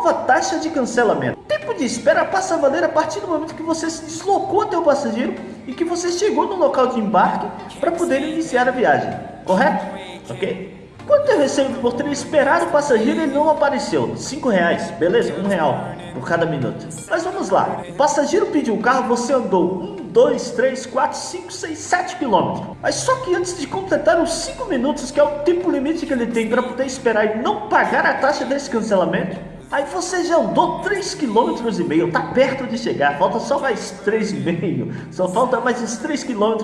nova taxa de cancelamento. O tempo de espera passa a valer a partir do momento que você se deslocou até o passageiro e que você chegou no local de embarque para poder iniciar a viagem, correto? Ok? Quanto eu recebo por ter esperado o passageiro ele não apareceu? 5 reais, beleza? 1 um real por cada minuto. Mas vamos lá. O passageiro pediu o carro, você andou 1, 2, 3, 4, 5, 6, 7 quilômetros. Mas só que antes de completar os 5 minutos, que é o tempo limite que ele tem para poder esperar e não pagar a taxa desse cancelamento, Aí você já andou 3,5 km, tá perto de chegar, falta só mais 3,5, só falta mais uns 3 km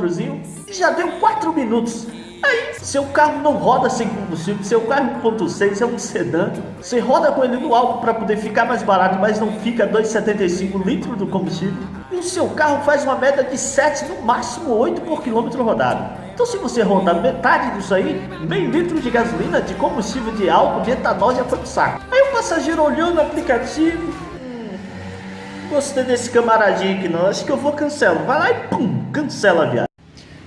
e já deu 4 minutos. Aí, seu carro não roda sem combustível, seu carro 1.6 é um sedã, você roda com ele no alto para poder ficar mais barato, mas não fica 2,75 litros do combustível. E o seu carro faz uma média de 7, no máximo 8 por quilômetro rodado. Então se você rodar metade disso aí, meio litro de gasolina, de combustível de álcool, de etanol já foi pro saco. Aí o passageiro olhou no aplicativo, hum, gostei desse camaradinho aqui não, acho que eu vou cancelar. Vai lá e pum, cancela a viagem.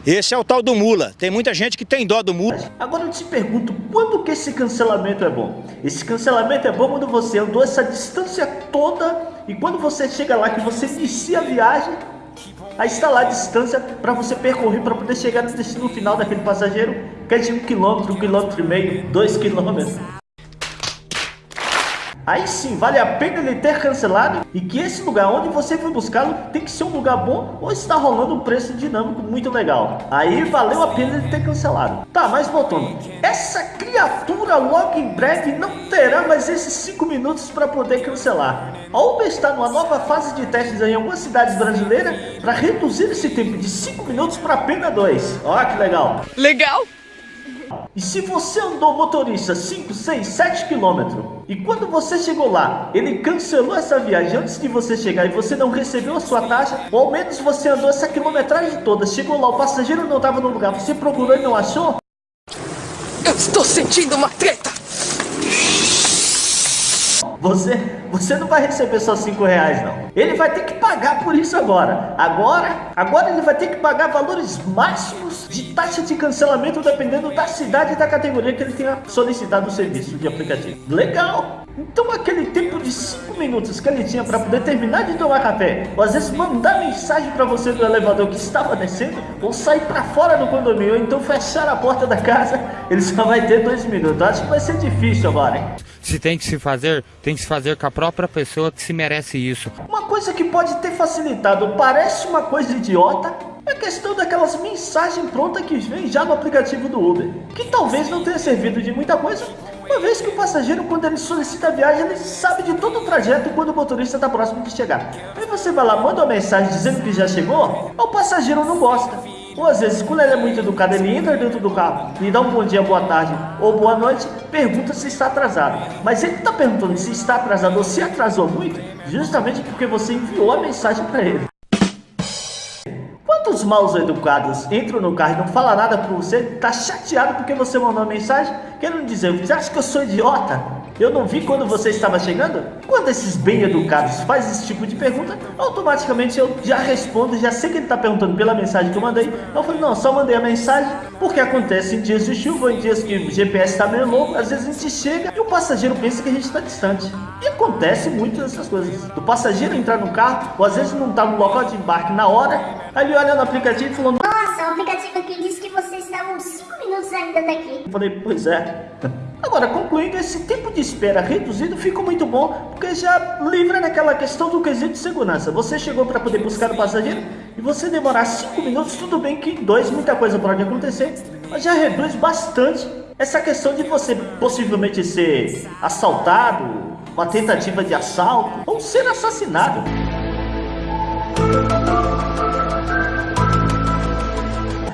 Esse é o tal do mula. Tem muita gente que tem dó do mula. Agora eu te pergunto, quando que esse cancelamento é bom? Esse cancelamento é bom quando você andou essa distância toda e quando você chega lá que você inicia a viagem, está lá a distância para você percorrer para poder chegar no destino final daquele passageiro, que é de um quilômetro, um quilômetro e meio, dois quilômetros. Aí sim, vale a pena ele ter cancelado e que esse lugar onde você foi buscá-lo tem que ser um lugar bom ou está rolando um preço dinâmico muito legal. Aí valeu a pena ele ter cancelado. Tá, mas voltando. Essa criatura logo em breve não terá mais esses 5 minutos para poder cancelar. A Uber está numa nova fase de testes em algumas cidades brasileiras para reduzir esse tempo de 5 minutos para apenas 2. Olha que legal. Legal! E se você andou motorista 5, 6, 7 quilômetros e quando você chegou lá, ele cancelou essa viagem antes de você chegar e você não recebeu a sua taxa, ou ao menos você andou essa quilometragem toda, chegou lá, o passageiro não estava no lugar, você procurou e não achou? Eu estou sentindo uma treta! Você, você não vai receber só 5 reais não. Ele vai ter que pagar por isso agora. Agora, agora ele vai ter que pagar valores máximos de taxa de cancelamento dependendo da cidade e da categoria que ele tenha solicitado o serviço de aplicativo. Legal! Então minutos que ele tinha para poder terminar de tomar café, ou às vezes mandar mensagem para você do elevador que estava descendo, ou sair para fora do condomínio, ou então fechar a porta da casa, ele só vai ter 2 minutos. Acho que vai ser difícil agora, hein? Se tem que se fazer, tem que se fazer com a própria pessoa que se merece isso. Uma coisa que pode ter facilitado, parece uma coisa idiota, é a questão daquelas mensagens prontas que vem já no aplicativo do Uber, que talvez não tenha servido de muita coisa, uma vez que o passageiro, quando ele solicita a viagem, ele sabe de todo o trajeto quando o motorista está próximo de chegar. Aí você vai lá, manda uma mensagem dizendo que já chegou, o passageiro não gosta. Ou às vezes, quando ele é muito educado, ele entra dentro do carro e dá um bom dia, boa tarde ou boa noite, pergunta se está atrasado. Mas ele está perguntando se está atrasado ou se atrasou muito, justamente porque você enviou a mensagem para ele. Quantos maus educados entram no carro e não falam nada para você, tá chateado porque você mandou uma mensagem, querendo dizer, você acha que eu sou idiota? Eu não vi quando você estava chegando? Quando esses bem educados fazem esse tipo de pergunta, automaticamente eu já respondo, já sei que ele está perguntando pela mensagem que eu mandei. Eu falei, não, só mandei a mensagem, porque acontece em dias de chuva, em dias que o GPS está meio louco, às vezes a gente chega passageiro pensa que a gente está distante. E acontece muito essas coisas. Do passageiro entrar no carro, ou às vezes não está no local de embarque na hora, aí ele olha no aplicativo e falou, nossa, o aplicativo aqui disse que você estava uns 5 minutos ainda daqui. Eu falei, pois é. Agora, concluindo, esse tempo de espera reduzido ficou muito bom, porque já livra naquela questão do quesito de segurança. Você chegou para poder buscar o passageiro e você demorar 5 minutos, tudo bem que em 2 muita coisa pode acontecer, mas já reduz bastante essa questão de você possivelmente ser assaltado, uma tentativa de assalto ou ser assassinado.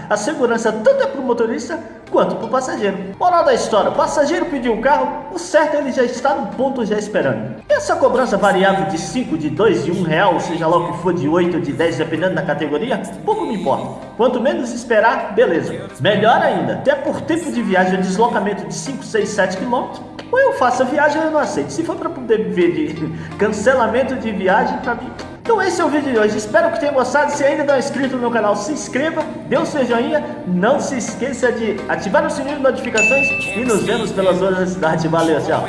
A segurança tanto é para o motorista quanto para o passageiro. Moral da história, o passageiro pediu o carro, o certo é ele já está no ponto já esperando. E essa cobrança variável de 5, de 2, de 1 real, seja lá o que for de 8 ou de 10, dependendo da categoria, pouco me importa. Quanto menos esperar, beleza. Melhor ainda, até por tempo de viagem deslocamento de 5, 6, 7 quilômetros, ou eu faço a viagem ou eu não aceito. Se for para poder viver de cancelamento de viagem, para mim então esse é o vídeo de hoje, espero que tenha gostado, se ainda não é inscrito no meu canal, se inscreva, dê o seu joinha, não se esqueça de ativar o sininho de notificações e nos vemos pelas outras cidades, valeu, tchau!